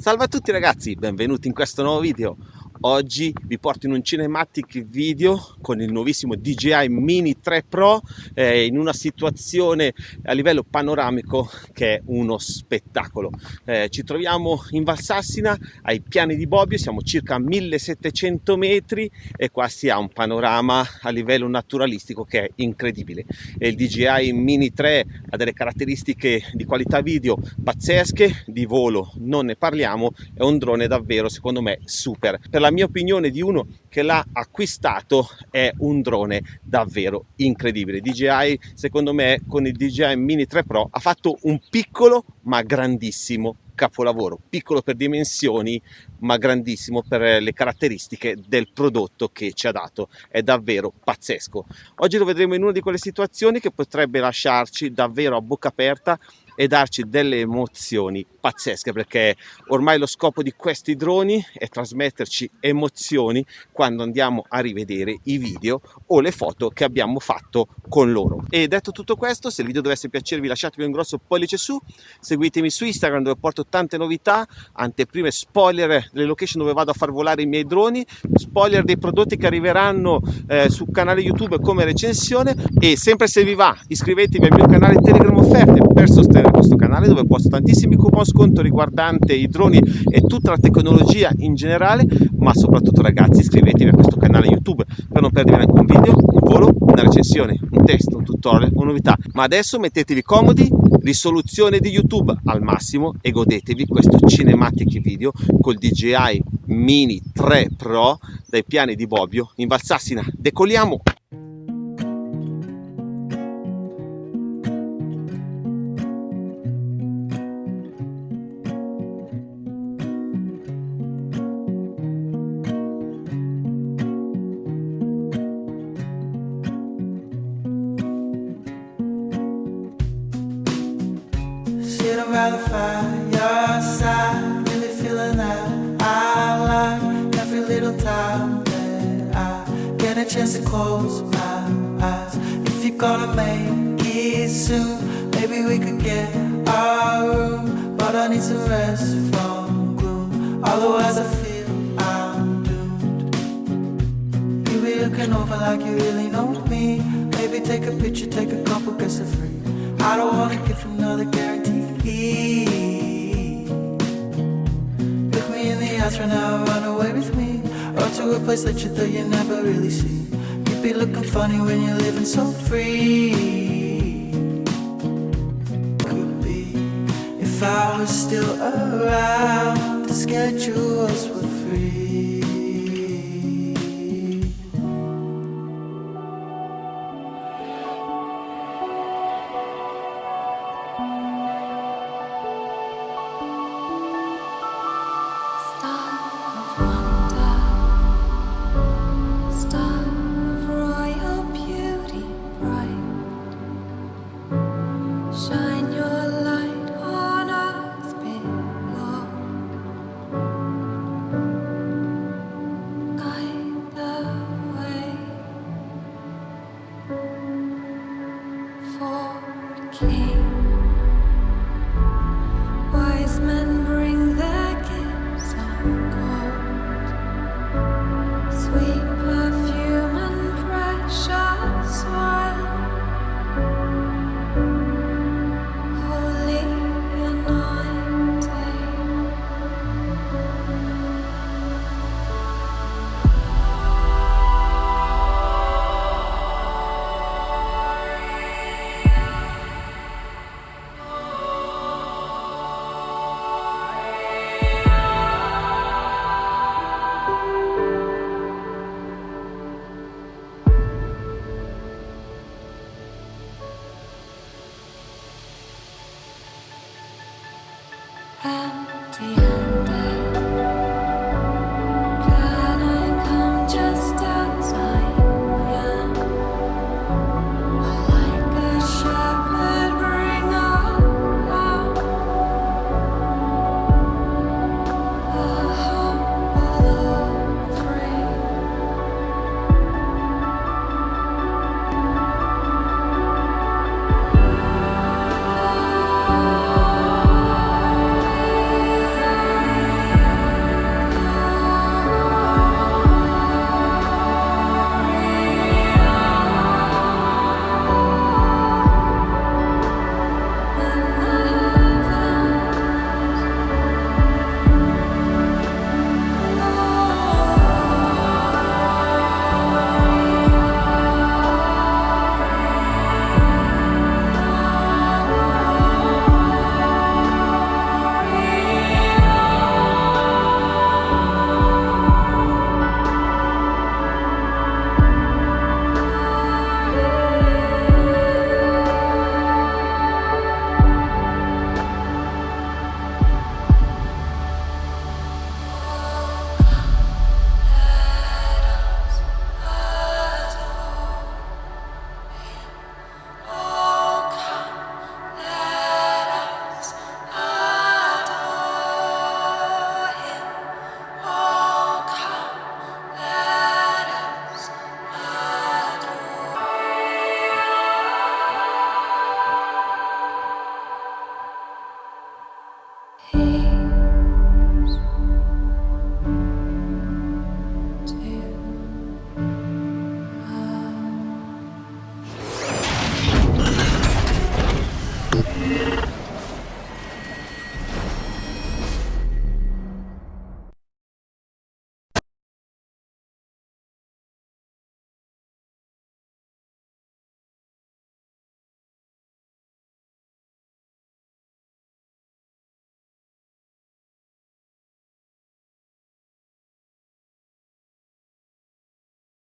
Salve a tutti ragazzi, benvenuti in questo nuovo video. Oggi vi porto in un cinematic video con il nuovissimo DJI Mini 3 Pro eh, in una situazione a livello panoramico che è uno spettacolo. Eh, ci troviamo in Valsassina ai piani di Bobbio, siamo circa 1700 metri e qua si ha un panorama a livello naturalistico che è incredibile. E il DJI Mini 3 ha delle caratteristiche di qualità video pazzesche, di volo non ne parliamo, è un drone davvero secondo me super. Per la mia opinione di uno che l'ha acquistato è un drone davvero incredibile. DJI secondo me con il DJI Mini 3 Pro ha fatto un piccolo ma grandissimo capolavoro, piccolo per dimensioni ma grandissimo per le caratteristiche del prodotto che ci ha dato, è davvero pazzesco. Oggi lo vedremo in una di quelle situazioni che potrebbe lasciarci davvero a bocca aperta e darci delle emozioni pazzesche perché ormai lo scopo di questi droni è trasmetterci emozioni quando andiamo a rivedere i video o le foto che abbiamo fatto con loro. E detto tutto questo, se il video dovesse piacervi lasciatemi un grosso pollice su, seguitemi su Instagram dove porto tante novità, anteprime spoiler delle location dove vado a far volare i miei droni, spoiler dei prodotti che arriveranno eh, sul canale YouTube come recensione e sempre se vi va iscrivetevi al mio canale Telegram offerte per sostenere questo canale dove posto tantissimi coupon sconto riguardante i droni e tutta la tecnologia in generale ma soprattutto ragazzi iscrivetevi a questo canale YouTube per non perdere neanche un video, un volo, una recensione, un test, un tutorial, una novità ma adesso mettetevi comodi, risoluzione di YouTube al massimo e godetevi questo cinematic video col DJI Mini 3 Pro dai piani di Bobbio in Valsassina. Decoliamo! Chance to close my eyes. If you're gonna make it soon, maybe we could get our room, but I need some rest from gloom. Otherwise, I feel I'm doomed. You be looking over like you really know me. Maybe take a picture, take a couple, guess for free. I don't wanna give another guarantee. Look me in the eyes right now, run away with me. Or to a place that you thought you'd never really see. You'd be looking funny when you're living so free. Could be if I was still around The schedules were free sweet. empty